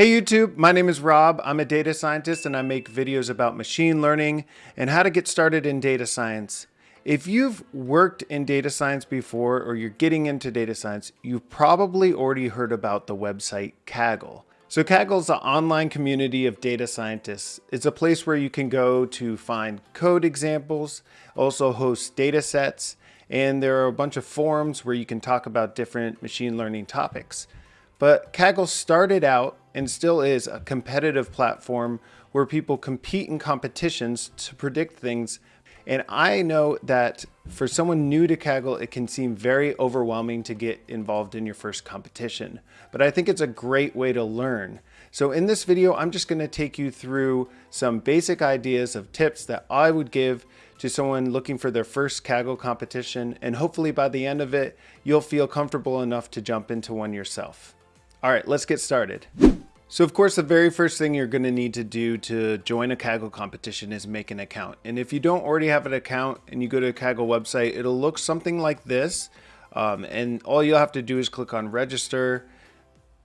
Hey YouTube, my name is Rob. I'm a data scientist and I make videos about machine learning and how to get started in data science. If you've worked in data science before or you're getting into data science, you've probably already heard about the website Kaggle. So Kaggle is an online community of data scientists. It's a place where you can go to find code examples, also host data sets, and there are a bunch of forums where you can talk about different machine learning topics. But Kaggle started out and still is a competitive platform where people compete in competitions to predict things. And I know that for someone new to Kaggle, it can seem very overwhelming to get involved in your first competition. But I think it's a great way to learn. So in this video, I'm just gonna take you through some basic ideas of tips that I would give to someone looking for their first Kaggle competition. And hopefully by the end of it, you'll feel comfortable enough to jump into one yourself. All right, let's get started. So of course, the very first thing you're gonna need to do to join a Kaggle competition is make an account. And if you don't already have an account and you go to a Kaggle website, it'll look something like this. Um, and all you'll have to do is click on register,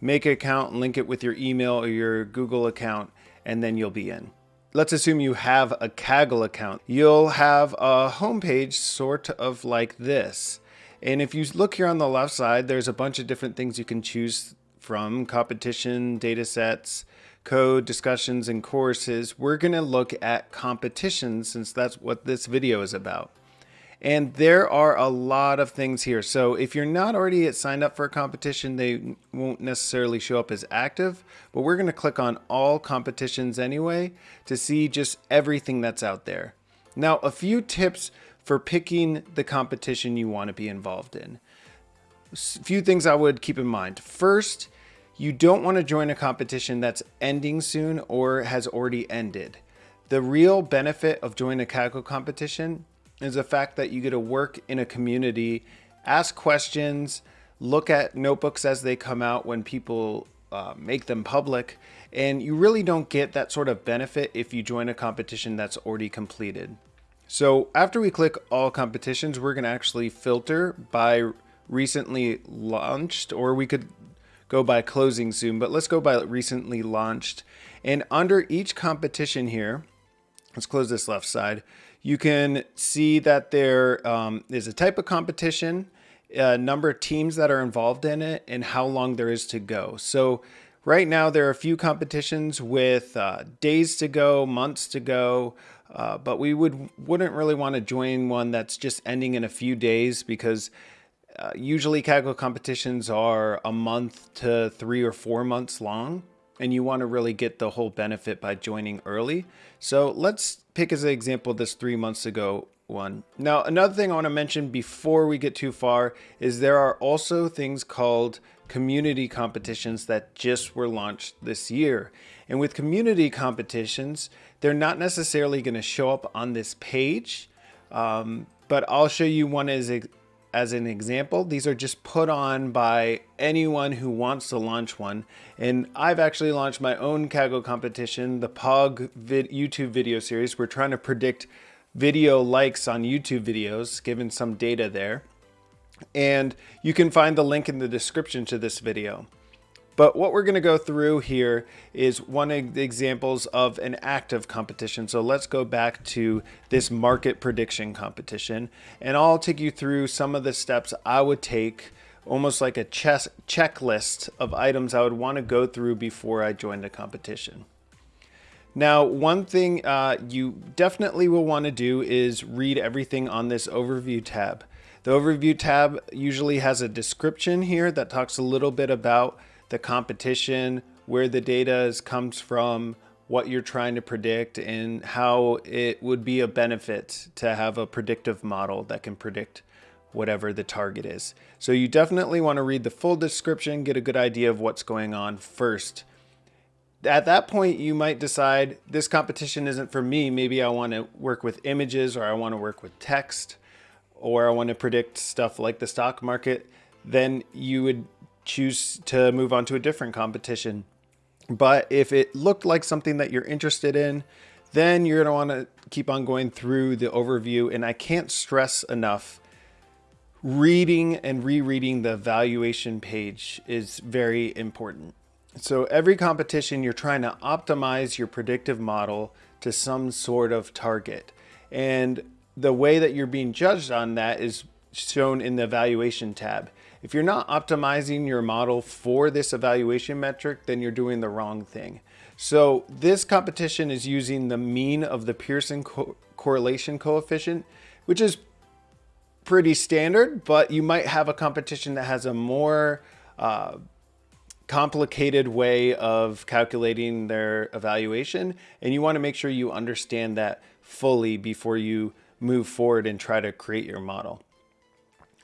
make an account, link it with your email or your Google account, and then you'll be in. Let's assume you have a Kaggle account. You'll have a homepage sort of like this. And if you look here on the left side, there's a bunch of different things you can choose from competition data sets, code discussions and courses, we're going to look at competitions since that's what this video is about. And there are a lot of things here. So if you're not already signed up for a competition, they won't necessarily show up as active, but we're going to click on all competitions anyway to see just everything that's out there. Now, a few tips for picking the competition you want to be involved in few things I would keep in mind. First, you don't want to join a competition that's ending soon or has already ended. The real benefit of joining a Kaggle competition is the fact that you get to work in a community, ask questions, look at notebooks as they come out when people uh, make them public, and you really don't get that sort of benefit if you join a competition that's already completed. So after we click all competitions, we're going to actually filter by recently launched, or we could go by closing soon, but let's go by recently launched. And under each competition here, let's close this left side, you can see that there um, is a type of competition, a number of teams that are involved in it, and how long there is to go. So right now there are a few competitions with uh, days to go, months to go, uh, but we would wouldn't really want to join one that's just ending in a few days because uh, usually Kaggle competitions are a month to three or four months long and you want to really get the whole benefit by joining early. So let's pick as an example this three months ago one. Now, another thing I want to mention before we get too far is there are also things called community competitions that just were launched this year. And with community competitions, they're not necessarily going to show up on this page, um, but I'll show you one as as an example, these are just put on by anyone who wants to launch one. And I've actually launched my own Kaggle competition, the POG vid YouTube video series. We're trying to predict video likes on YouTube videos, given some data there. And you can find the link in the description to this video. But what we're going to go through here is one of the examples of an active competition. So let's go back to this market prediction competition and I'll take you through some of the steps I would take almost like a chess checklist of items I would want to go through before I joined a competition. Now, one thing uh, you definitely will want to do is read everything on this overview tab. The overview tab usually has a description here that talks a little bit about the competition, where the data is, comes from, what you're trying to predict, and how it would be a benefit to have a predictive model that can predict whatever the target is. So you definitely want to read the full description, get a good idea of what's going on first. At that point, you might decide this competition isn't for me. Maybe I want to work with images or I want to work with text or I want to predict stuff like the stock market. Then you would choose to move on to a different competition. But if it looked like something that you're interested in, then you're going to want to keep on going through the overview. And I can't stress enough, reading and rereading the evaluation page is very important. So every competition, you're trying to optimize your predictive model to some sort of target. And the way that you're being judged on that is shown in the evaluation tab. If you're not optimizing your model for this evaluation metric, then you're doing the wrong thing. So this competition is using the mean of the Pearson co correlation coefficient, which is pretty standard, but you might have a competition that has a more uh, complicated way of calculating their evaluation. And you want to make sure you understand that fully before you move forward and try to create your model.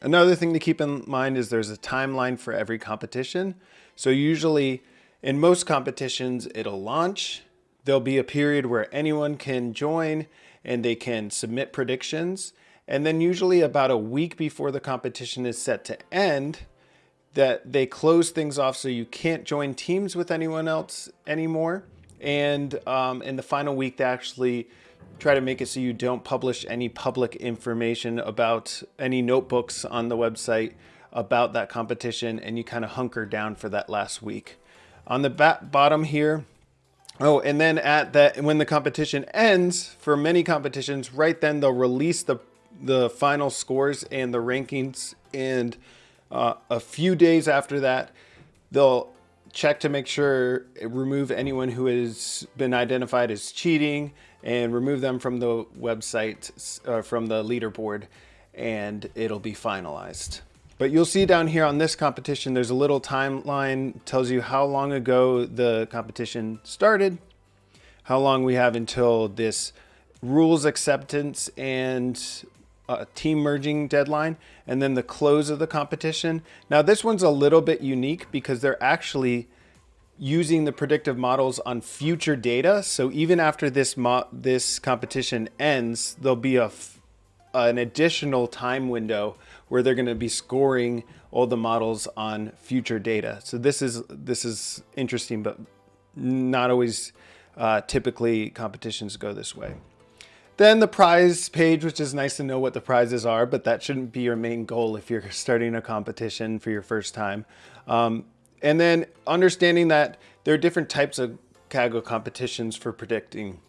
Another thing to keep in mind is there's a timeline for every competition. So usually in most competitions, it'll launch. There'll be a period where anyone can join and they can submit predictions. And then usually about a week before the competition is set to end, that they close things off so you can't join teams with anyone else anymore. And um, in the final week, they actually try to make it so you don't publish any public information about any notebooks on the website about that competition and you kind of hunker down for that last week. On the bottom here, oh, and then at that, when the competition ends, for many competitions, right then they'll release the, the final scores and the rankings and uh, a few days after that, they'll check to make sure, remove anyone who has been identified as cheating and remove them from the website, uh, from the leaderboard, and it'll be finalized. But you'll see down here on this competition, there's a little timeline, tells you how long ago the competition started, how long we have until this rules acceptance and uh, team merging deadline, and then the close of the competition. Now this one's a little bit unique because they're actually using the predictive models on future data. So even after this this competition ends, there'll be a an additional time window where they're going to be scoring all the models on future data. So this is this is interesting, but not always uh, typically competitions go this way. Then the prize page, which is nice to know what the prizes are, but that shouldn't be your main goal if you're starting a competition for your first time. Um, and then understanding that there are different types of Kaggle competitions for predicting.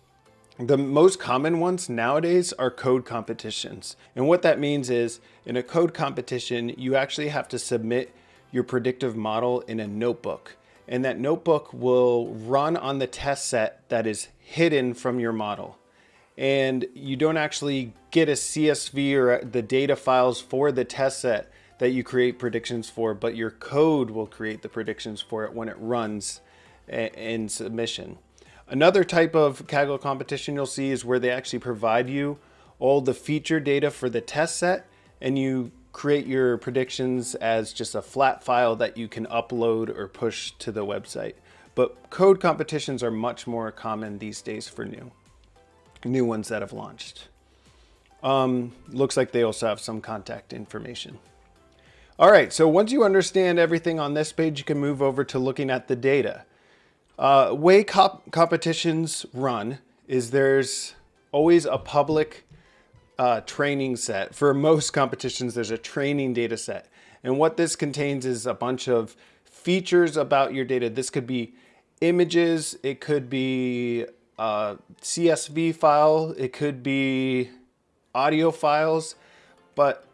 The most common ones nowadays are code competitions. And what that means is in a code competition, you actually have to submit your predictive model in a notebook. And that notebook will run on the test set that is hidden from your model and you don't actually get a CSV or the data files for the test set that you create predictions for, but your code will create the predictions for it when it runs eh, in submission. Another type of Kaggle competition you'll see is where they actually provide you all the feature data for the test set and you create your predictions as just a flat file that you can upload or push to the website. But code competitions are much more common these days for new new ones that have launched. Um, looks like they also have some contact information. All right, so once you understand everything on this page, you can move over to looking at the data. Uh, way comp competitions run is there's always a public uh, training set. For most competitions, there's a training data set. And what this contains is a bunch of features about your data. This could be images, it could be Uh, a CSV file, it could be audio files, but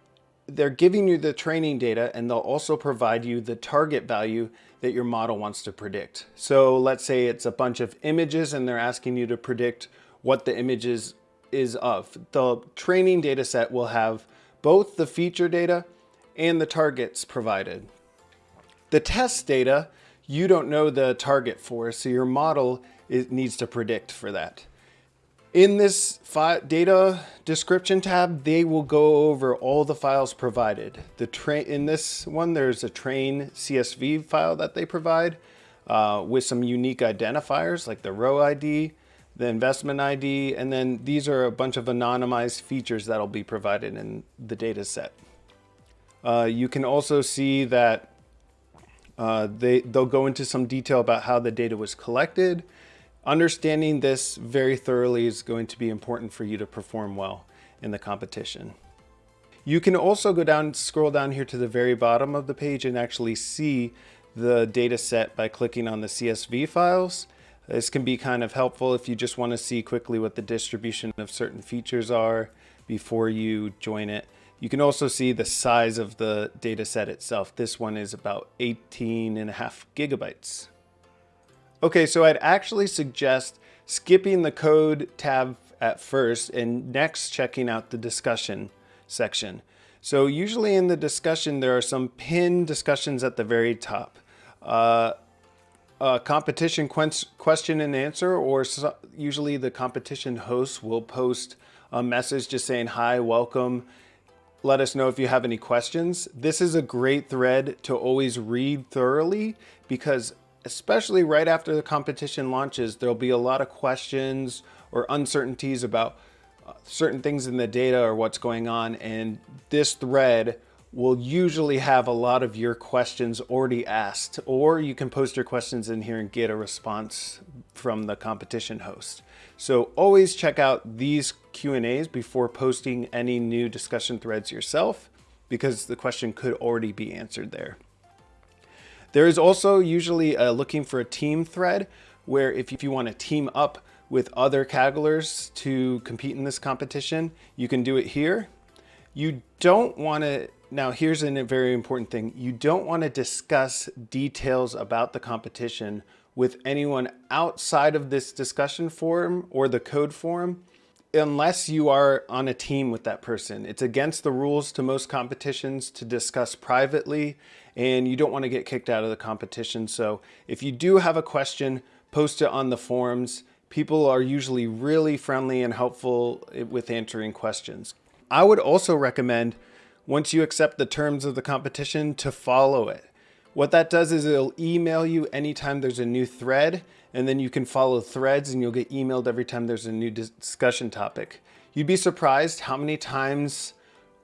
they're giving you the training data and they'll also provide you the target value that your model wants to predict. So let's say it's a bunch of images and they're asking you to predict what the images is of. The training data set will have both the feature data and the targets provided. The test data, you don't know the target for, so your model it needs to predict for that. In this data description tab, they will go over all the files provided. The train In this one, there's a train CSV file that they provide uh, with some unique identifiers like the row ID, the investment ID, and then these are a bunch of anonymized features that'll be provided in the data set. Uh, you can also see that uh, they, they'll go into some detail about how the data was collected, Understanding this very thoroughly is going to be important for you to perform well in the competition. You can also go down, scroll down here to the very bottom of the page and actually see the data set by clicking on the CSV files. This can be kind of helpful if you just want to see quickly what the distribution of certain features are before you join it. You can also see the size of the data set itself. This one is about 18 and a half gigabytes. Okay, so I'd actually suggest skipping the code tab at first and next checking out the discussion section. So usually in the discussion, there are some pinned discussions at the very top. Uh, a competition question and answer, or so, usually the competition host will post a message just saying, hi, welcome. Let us know if you have any questions. This is a great thread to always read thoroughly because especially right after the competition launches, there'll be a lot of questions or uncertainties about uh, certain things in the data or what's going on. And this thread will usually have a lot of your questions already asked, or you can post your questions in here and get a response from the competition host. So always check out these Q&As before posting any new discussion threads yourself, because the question could already be answered there. There is also usually a looking for a team thread where if you want to team up with other Kagglers to compete in this competition, you can do it here. You don't want to now, here's a very important thing. You don't want to discuss details about the competition with anyone outside of this discussion forum or the code forum unless you are on a team with that person. It's against the rules to most competitions to discuss privately and you don't want to get kicked out of the competition. So if you do have a question, post it on the forums. People are usually really friendly and helpful with answering questions. I would also recommend once you accept the terms of the competition to follow it. What that does is it'll email you anytime there's a new thread and then you can follow threads and you'll get emailed every time there's a new discussion topic. You'd be surprised how many times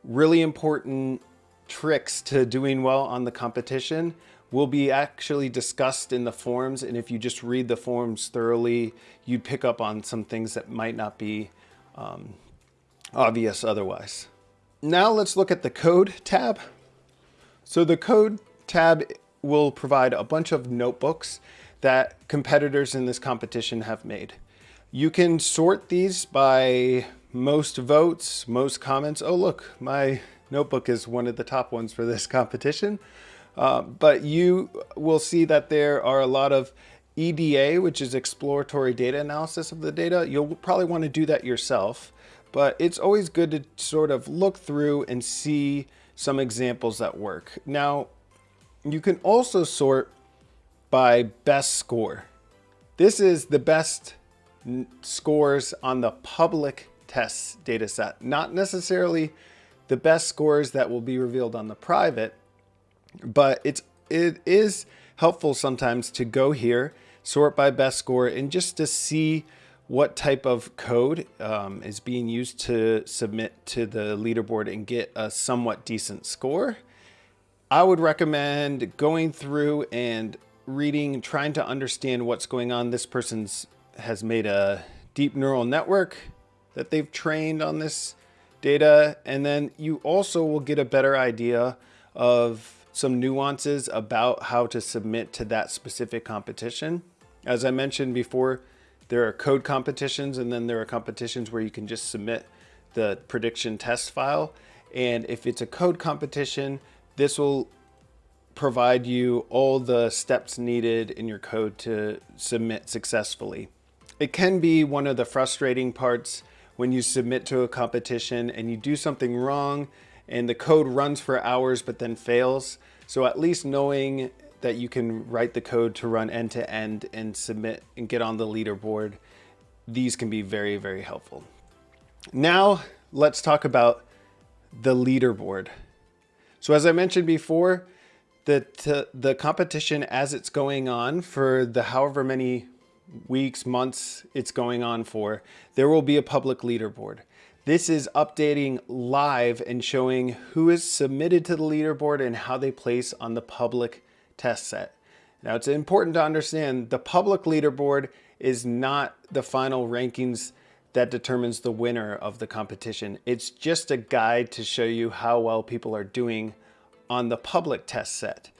really important tricks to doing well on the competition will be actually discussed in the forums. And if you just read the forums thoroughly, you'd pick up on some things that might not be um, obvious otherwise. Now let's look at the code tab. So the code tab will provide a bunch of notebooks that competitors in this competition have made. You can sort these by most votes, most comments. Oh, look, my notebook is one of the top ones for this competition. Uh, but you will see that there are a lot of EDA, which is exploratory data analysis of the data. You'll probably want to do that yourself but it's always good to sort of look through and see some examples that work. Now, you can also sort by best score. This is the best scores on the public tests data set, not necessarily the best scores that will be revealed on the private, but it's, it is helpful sometimes to go here, sort by best score, and just to see what type of code um, is being used to submit to the leaderboard and get a somewhat decent score. I would recommend going through and reading, trying to understand what's going on. This person's has made a deep neural network that they've trained on this data. And then you also will get a better idea of some nuances about how to submit to that specific competition. As I mentioned before, there are code competitions and then there are competitions where you can just submit the prediction test file. And if it's a code competition, this will provide you all the steps needed in your code to submit successfully. It can be one of the frustrating parts when you submit to a competition and you do something wrong and the code runs for hours but then fails. So at least knowing that you can write the code to run end to end and submit and get on the leaderboard. These can be very, very helpful. Now let's talk about the leaderboard. So as I mentioned before, the, the competition as it's going on for the however many weeks, months it's going on for, there will be a public leaderboard. This is updating live and showing who is submitted to the leaderboard and how they place on the public test set. Now it's important to understand the public leaderboard is not the final rankings that determines the winner of the competition. It's just a guide to show you how well people are doing on the public test set.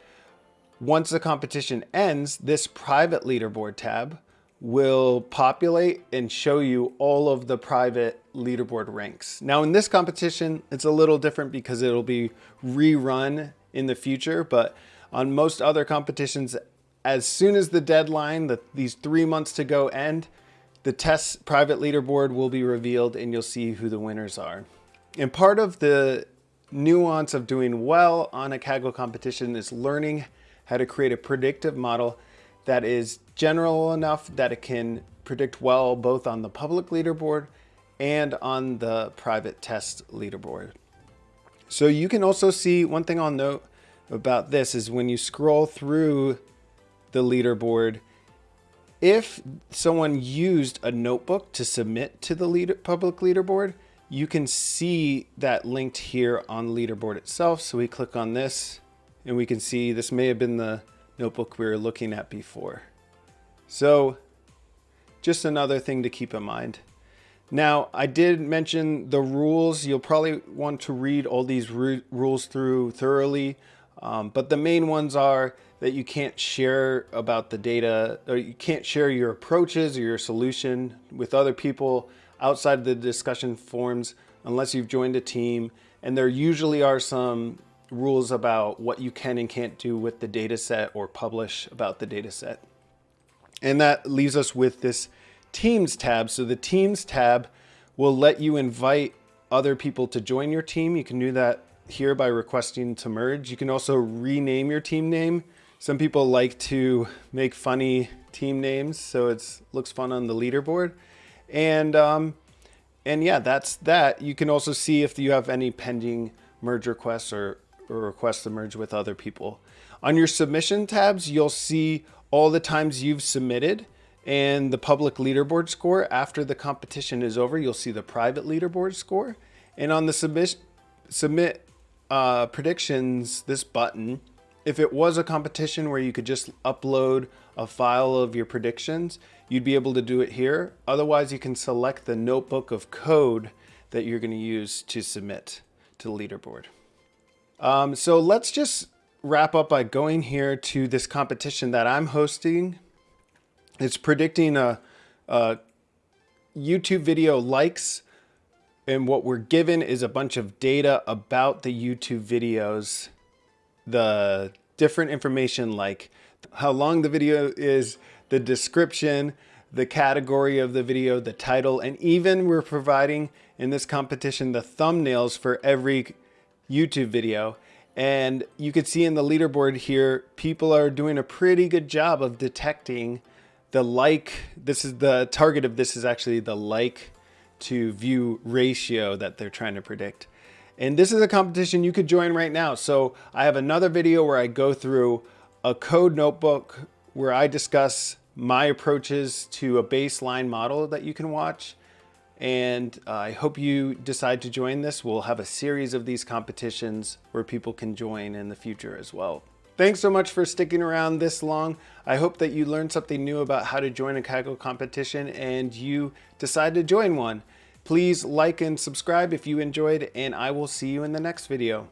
once the competition ends, this private leaderboard tab will populate and show you all of the private leaderboard ranks. Now in this competition, it's a little different because it'll be rerun in the future, but on most other competitions, as soon as the deadline, the, these three months to go end, the test private leaderboard will be revealed and you'll see who the winners are. And part of the nuance of doing well on a Kaggle competition is learning how to create a predictive model that is general enough that it can predict well both on the public leaderboard and on the private test leaderboard. So you can also see one thing I'll note about this is when you scroll through the leaderboard, if someone used a notebook to submit to the leader, public leaderboard, you can see that linked here on the leaderboard itself. So we click on this and we can see this may have been the notebook we were looking at before. So just another thing to keep in mind. Now, I did mention the rules. You'll probably want to read all these rules through thoroughly, um, but the main ones are that you can't share about the data, or you can't share your approaches or your solution with other people outside of the discussion forums unless you've joined a team. And there usually are some rules about what you can and can't do with the data set or publish about the data set. And that leaves us with this Teams tab. So the Teams tab will let you invite other people to join your team. You can do that here by requesting to merge. You can also rename your team name. Some people like to make funny team names, so it looks fun on the leaderboard. And um, and yeah, that's that. You can also see if you have any pending merge requests or, or requests to merge with other people. On your submission tabs, you'll see all the times you've submitted and the public leaderboard score. After the competition is over, you'll see the private leaderboard score. And on the submit, submit uh, predictions, this button, if it was a competition where you could just upload a file of your predictions, you'd be able to do it here. Otherwise, you can select the notebook of code that you're going to use to submit to the leaderboard. Um, so let's just wrap up by going here to this competition that I'm hosting. It's predicting a, a YouTube video likes and what we're given is a bunch of data about the YouTube videos, the different information like how long the video is, the description, the category of the video, the title, and even we're providing in this competition the thumbnails for every YouTube video. And you can see in the leaderboard here, people are doing a pretty good job of detecting the like. This is the target of this is actually the like to view ratio that they're trying to predict. And this is a competition you could join right now. So I have another video where I go through a code notebook where I discuss my approaches to a baseline model that you can watch. And uh, I hope you decide to join this. We'll have a series of these competitions where people can join in the future as well. Thanks so much for sticking around this long. I hope that you learned something new about how to join a Kaggle competition and you decide to join one. Please like and subscribe if you enjoyed and I will see you in the next video.